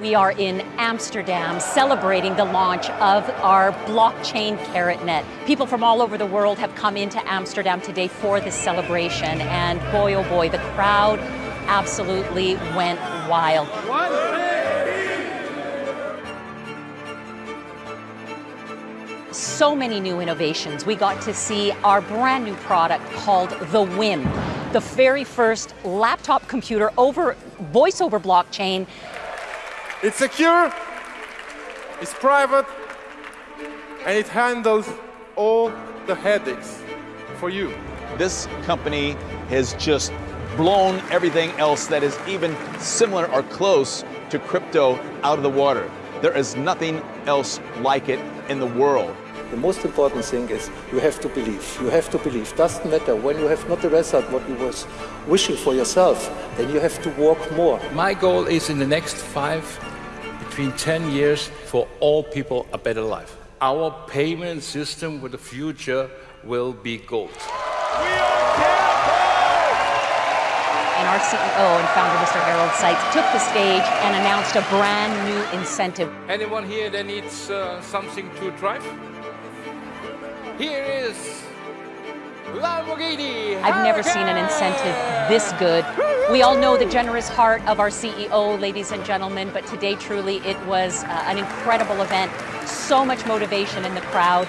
We are in Amsterdam celebrating the launch of our blockchain KaratNet. People from all over the world have come into Amsterdam today for this celebration, and boy oh boy, the crowd absolutely went wild. So many new innovations. We got to see our brand new product called the WIM, the very first laptop computer over voice over blockchain It's secure, it's private, and it handles all the headaches for you. This company has just blown everything else that is even similar or close to crypto out of the water. There is nothing else like it in the world. The most important thing is you have to believe. You have to believe. Doesn't matter when you have not the result what you was wishing for yourself, then you have to work more. My goal is in the next five, between 10 years, for all people a better life. Our payment system with the future will be gold. and our CEO and founder, Mr. Harald Seiz, took the stage and announced a brand new incentive. Anyone here that needs uh, something to drive? Here is Lamborghini. I've never seen an incentive this good. We all know the generous heart of our CEO, ladies and gentlemen, but today truly it was uh, an incredible event. So much motivation in the crowd.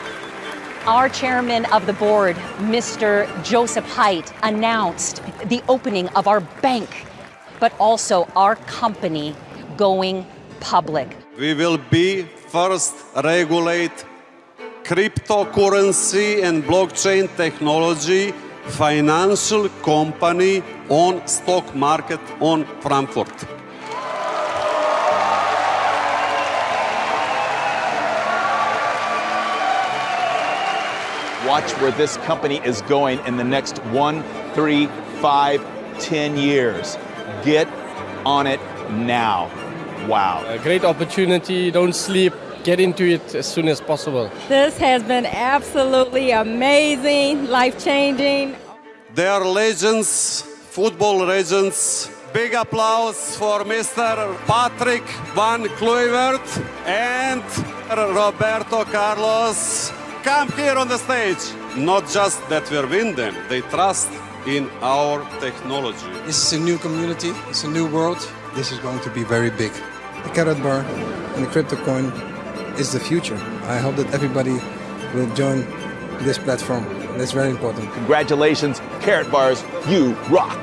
Our chairman of the board, Mr. Josip Heit, announced the opening of our bank, but also our company going public. We will be first regulate cryptocurrency and blockchain technology financial company on stock market on Frankfurt. Watch where this company is going in the next one, three, five, ten years. Get on it now. Wow. A great opportunity. Don't sleep. Get into it as soon as possible. This has been absolutely amazing, life changing. They are legends, football legends. Big applause for Mr. Patrick Van Kluivert and Roberto Carlos. Come here on the stage. Not just that we win them, they trust in our technology. This is a new community, it's a new world. This is going to be very big. The Karatbar and the Crypto Coin is the future. I hope that everybody will join this platform. That's very important. Congratulations, Carrot Bars, you rock.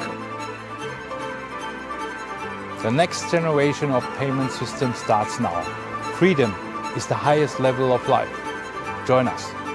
The next generation of payment system starts now. Freedom is the highest level of life. Join us.